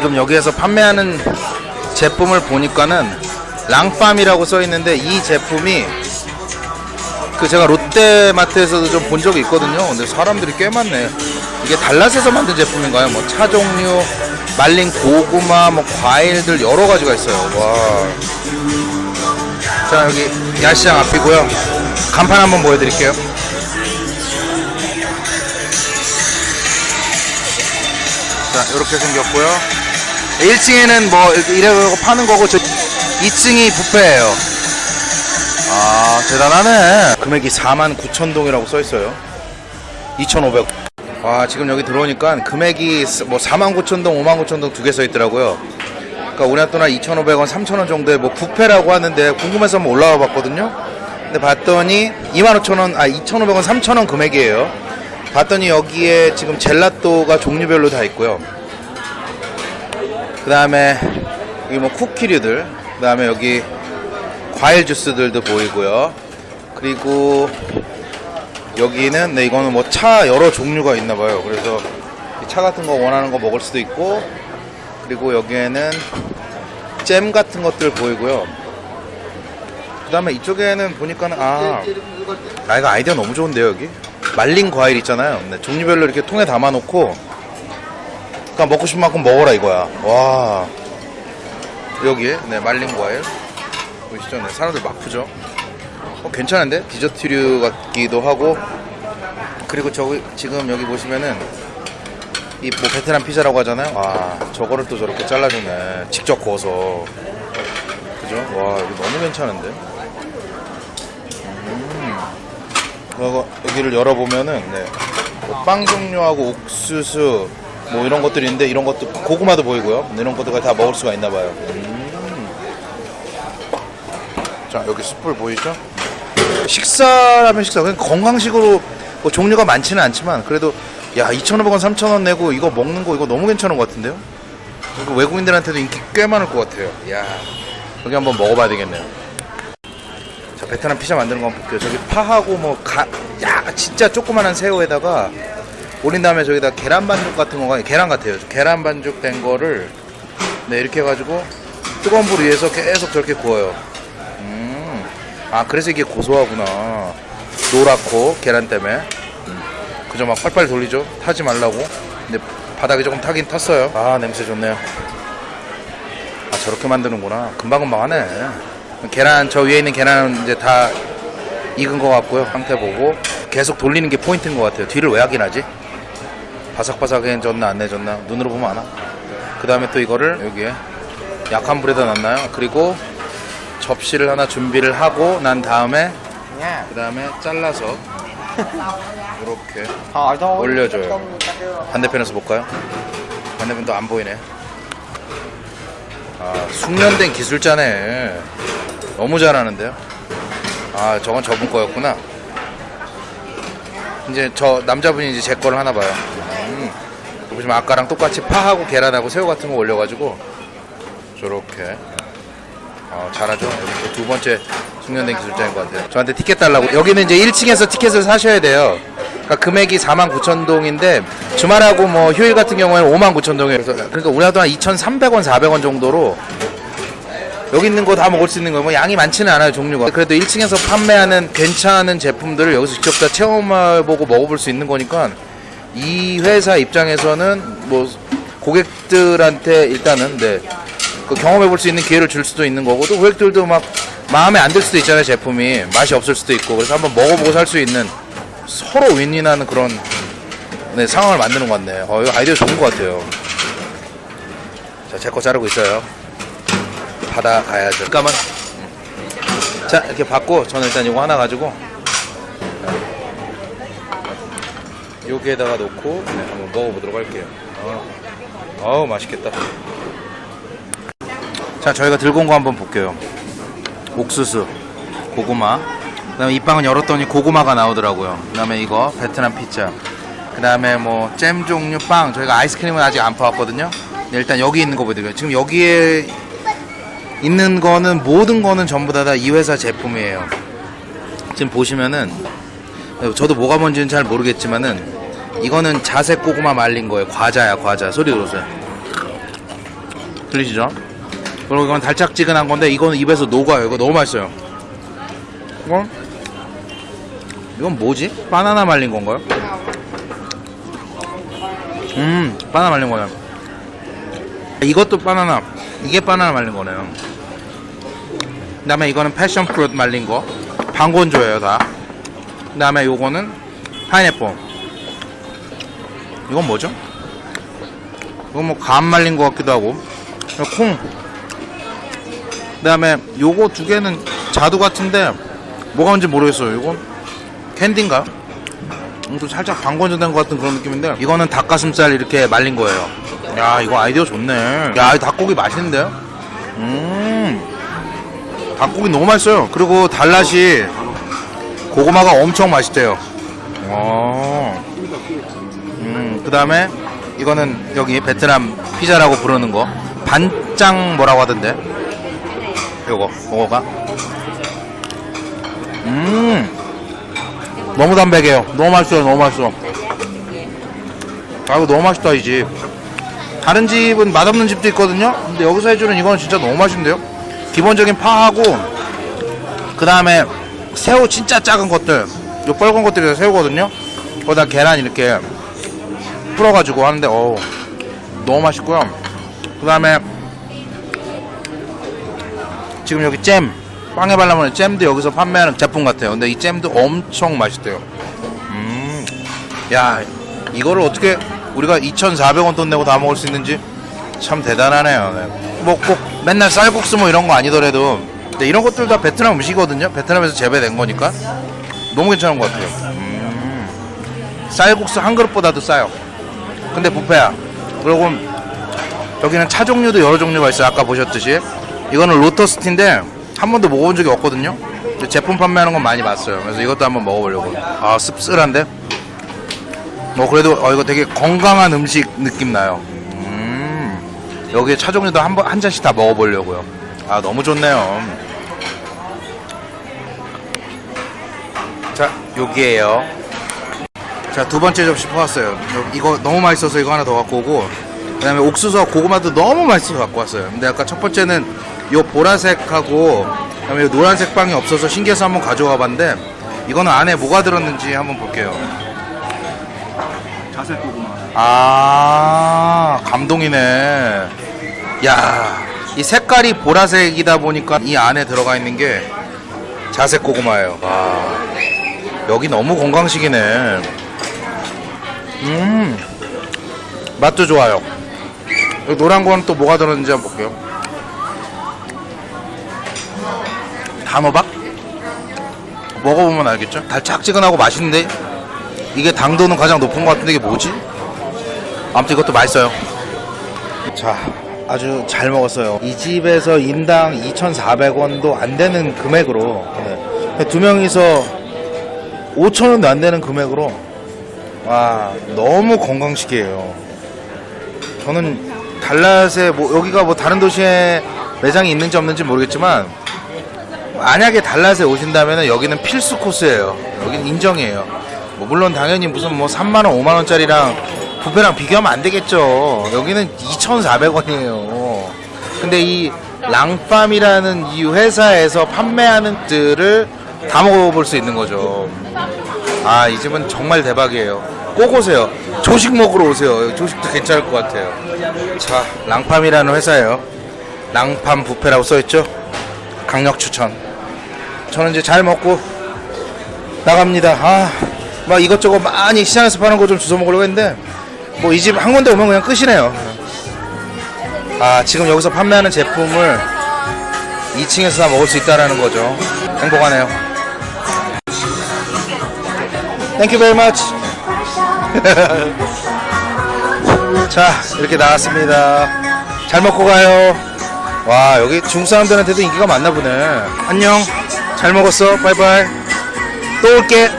지금 여기에서 판매하는 제품을 보니까는 랑팜이라고 써 있는데 이 제품이 그 제가 롯데마트에서도 좀 본 적이 있거든요. 근데 사람들이 꽤 많네. 이게 달랏에서 만든 제품인가요? 뭐 차 종류, 말린 고구마, 뭐 과일들 여러 가지가 있어요. 와. 자 여기 야시장 앞이고요. 간판 한번 보여드릴게요. 자 이렇게 생겼고요. 1층에는 뭐 이래고 파는 거고 저 2층이 뷔페예요. 아 대단하네. 금액이 4만 9천 동이라고 써 있어요. 2,500. 와 지금 여기 들어오니까 금액이 뭐 4만 9천 동, 5만 9천 동 두 개 써 있더라고요. 그러니까 우리나라 돈한 2,500원, 3,000원 정도의 뭐 뷔페라고 하는데 궁금해서 한번 올라와 봤거든요. 근데 봤더니 25,000원, 아 2,500원, 3,000원 금액이에요. 봤더니 여기에 지금 젤라또가 종류별로 다 있고요. 그 다음에 여기 뭐 쿠키류들, 그 다음에 여기 과일 주스들도 보이고요. 그리고 여기는 네 이거는 뭐 차 여러 종류가 있나 봐요. 그래서 이차 같은 거 원하는 거 먹을 수도 있고 그리고 여기에는 잼 같은 것들 보이고요. 그 다음에 이쪽에는 보니까는 아, 아 이거 아이디어 너무 좋은데요 여기 말린 과일 있잖아요. 네, 종류별로 이렇게 통에 담아놓고 그러니까 먹고 싶은 만큼 먹어라 이거야. 와 여기에 네 말린 과일 보이시죠? 네, 사람들 막 푸죠. 어, 괜찮은데 디저트류 같기도 하고 그리고 저기 지금 여기 보시면은 이 뭐 베트남 피자라고 하잖아요. 아 저거를 또 저렇게 잘라주네. 직접 구워서 그죠? 와 이거 너무 괜찮은데. 음. 여기를 열어보면은 네. 뭐빵 종류하고 옥수수 뭐 이런 것들이 있는데 이런 것도 고구마도 보이고요. 이런 것들까지 다 먹을 수가 있나 봐요. 음. 자 여기 숯불 보이죠? 식사라면 식사 그냥 건강식으로 뭐 종류가 많지는 않지만 그래도 야 2,500원 3,000원 내고 이거 먹는 거 이거 너무 괜찮은 것 같은데요? 이거 외국인들한테도 인기 꽤 많을 것 같아요 야 여기 한번 먹어봐야 되겠네요 자 베트남 피자 만드는 거 한번 볼게요 저기 파하고 뭐야 진짜 조그만한 새우에다가 올린 다음에 저기다 계란 반죽 같은 거가 계란 같아요. 계란 반죽 된 거를 네 이렇게 해가지고 뜨거운 불 위에서 계속 저렇게 구워요. 음. 아 그래서 이게 고소하구나. 노랗고 계란 때문에. 음. 그저 막 팔팔 돌리죠. 타지 말라고. 근데 바닥에 조금 타긴 탔어요. 아 냄새 좋네요. 아 저렇게 만드는구나. 금방금방 하네. 계란 저 위에 있는 계란은 이제 다 익은 것 같고요. 상태 보고. 계속 돌리는 게 포인트인 것 같아요. 뒤를 왜 확인하지 바삭바삭해졌나 안 내졌나 눈으로 보면 아나 그 다음에 또 이거를 여기에 약한 불에다 놨나요 그리고 접시를 하나 준비를 하고 난 다음에 그 다음에 잘라서 이렇게 hỏi thôi 올려줘요. 반대편에서 볼까요? 반대편도 안 보이네. 아, 숙련된 기술자네. 너무 잘하는데요? 아, 저건 저분 거였구나. 이제 저 남자분이 이제 제 거를 하나 봐요. 음. 보시면 아까랑 똑같이 파하고 계란하고 새우 같은 거 올려가지고 저렇게 어, 잘하죠. 여기 두 번째 숙련된 기술자인 것 같아요. 저한테 티켓 달라고. 여기는 이제 1층에서 티켓을 사셔야 돼요. 그러니까 금액이 4만 9천 동인데 주말하고 뭐 휴일 같은 경우에는 5만 9천 동이에요. 그래서 그러니까 우리나라 한 2,300원, 400원 정도로 여기 있는 거 다 먹을 수 있는 거뭐 뭐 양이 많지는 않아요 종류가. 그래도 1층에서 판매하는 괜찮은 제품들을 여기서 직접 다 체험해보고 먹어볼 수 있는 거니까 이 회사 입장에서는 뭐 고객들한테 일단은 네. 그 경험해 볼 수 있는 기회를 줄 수도 있는 거고 또 고객들도 막 마음에 안 들 수도 있잖아요 제품이. 맛이 없을 수도 있고. 그래서 한번 먹어보고 살 수 있는 서로 윈윈하는 그런 네, 상황을 만드는 것 같네 어, 이거 아이디어 좋은 것 같아요. 자 제 거 자르고 있어요. 받아가야죠. 잠깐만. 음. 자 이렇게 받고 저는 일단 이거 하나 가지고 네. 여기에다가 놓고 네, 한번 먹어보도록 할게요. 어. 어우 맛있겠다. 자 저희가 들고 온 거 한번 볼게요. 옥수수 고구마. 그 다음에 이 빵은 열었더니 고구마가 나오더라고요. 그 다음에 이거 베트남 피자. 그 다음에 뭐 잼 종류 빵. 저희가 아이스크림은 아직 안 파왔거든요. 네, 일단 여기 있는 거 보여드릴게요. 지금 여기에 있는 거는 모든 거는 전부 다 이 회사 제품이에요. 지금 보시면은 저도 뭐가 뭔지는 잘 모르겠지만은 이거는 자색 고구마 말린 거예요 과자야 과자 소리 들어보세요 들리시죠? 그리고 이건 달짝지근한 건데 이거는 입에서 녹아요. 이거 너무 맛있어요. 이건 이건 뭐지? 바나나 말린 건가요? 음, 바나나 말린 거예요. 이것도 바나나, 이게 바나나 말린 거네요. 그 다음에 이거는 패션 프루트 말린 거. 반건조예요, 다. 그 다음에 요거는 파인애플. 이건 뭐죠? 이건 뭐감 말린 거 같기도 하고. 콩. 그 다음에 요거 두 개는 자두 같은데 뭐가 뭔지 모르겠어요. 이건 캔디인가요? 음, 또 살짝 반건조된 것 같은 그런 느낌인데 이거는 닭가슴살 이렇게 말린 거예요. 야 이거 아이디어 좋네. 야이 닭고기 맛있는데요? 음 닭고기 너무 맛있어요. 그리고 달랏이 고구마가 엄청 맛있대요. 어. 음, 그 다음에 이거는 여기 베트남 피자라고 부르는 거. 반짱 뭐라고 하던데? 요거 요거가? 음. 너무 담백해요. 너무 맛있어요 너무 맛있어. 아 이거 너무 맛있다 이 집. 다른 집은 맛없는 집도 있거든요? 근데 여기서 해주는 이건 진짜 너무 맛있는데요? 기본적인 파하고 그 다음에 새우 진짜 작은 것들. 요 빨간 것들이 다 새우거든요? 거기다 계란 이렇게 풀어가지고 하는데 어우 너무 맛있고요. 그 다음에 지금 여기 잼 빵에 발라먹는 잼도 여기서 판매하는 제품 같아요. 근데 이 잼도 엄청 맛있대요. 음야 이거를 어떻게 우리가 2,400원 돈 내고 다 먹을 수 있는지 참 대단하네요. 네. 뭐꼭 맨날 쌀국수 뭐 이런 거 아니더라도. 근데 이런 것들 다 베트남 음식이거든요. 베트남에서 재배된 거니까. 너무 괜찮은 것 같아요. 음, 쌀국수 한 그릇보다도 싸요 근데 부페야. 그리고 여기는 차 종류도 여러 종류가 있어요. 아까 보셨듯이. 이거는 로터스티인데 한 번도 먹어본 적이 없거든요. 제품 판매하는 건 많이 봤어요. 그래서 이것도 한번 먹어보려고 아 씁쓸한데? 뭐 그래도 어, 이거 되게 건강한 음식 느낌 나요. 음, 여기에 차 종류도 한, 번, 한 잔씩 다 먹어보려고요. 아 너무 좋네요. 자 여기에요 자 두 번째 접시 퍼왔어요. 요- 이거 너무 맛있어서 이거 하나 더 갖고 오고 그 다음에 옥수수와 고구마도 너무 맛있어서 갖고 왔어요. 근데 아까 첫 번째는 요 보라색하고 그 다음에 요 노란색 빵이 없어서 신기해서 한번 가져와 봤는데 이거는 안에 뭐가 들었는지 한번 볼게요. 자색 고구마. 아 감동이네. 야 이 색깔이 보라색이다 보니까 이 안에 들어가 있는 게 자색 고구마예요. 와 여기 너무 건강식이네 음 맛도 좋아요 노란 건또 뭐가 들었는지 한번 볼게요 단호박 먹어보면 알겠죠 달짝지근하고 맛있는데 이게 당도는 가장 높은 것 같은데 이게 뭐지? 아무튼 이것도 맛있어요. 자, 아주 잘 먹었어요. 이 집에서 인당 2,400원도 안 되는 금액으로 네. 두 명이서 5,000원도 안 되는 금액으로 와 너무 건강식이에요. 저는 달랏에 뭐 여기가 뭐 다른 도시에 매장이 있는지 없는지 모르겠지만 만약에 달랏에 오신다면 여기는 필수 코스예요. 여기는 인정이에요. 뭐 물론 당연히 무슨 뭐 3만 원, 5만 원짜리랑 부페랑 비교하면 안 되겠죠. 여기는 2,400원이에요. 근데 이 랑팜이라는 이 회사에서 판매하는 들을 다 먹어볼 수 있는 거죠. 아, 이 집은 정말 대박이에요. 꼭 오세요. 조식 먹으러 오세요. 조식도 괜찮을 것 같아요. 자, 랑팜이라는 회사예요. 랑팜 부페라고 써있죠? 강력 추천. 저는 이제 잘 먹고 나갑니다. 아, 막 이것저것 많이 시장에서 파는 거 좀 주워 먹으려고 했는데 뭐 이 집 한 군데 오면 그냥 끝이네요. 아, 지금 여기서 판매하는 제품을 2층에서 다 먹을 수 있다라는 거죠. 행복하네요. Thank you very much. 자, 이렇게 나왔습니다. 잘 먹고 가요. 와, 여기 중국 사람들한테도 인기가 많나 보네. 안녕. 잘 먹었어. 바이바이. 또 올게.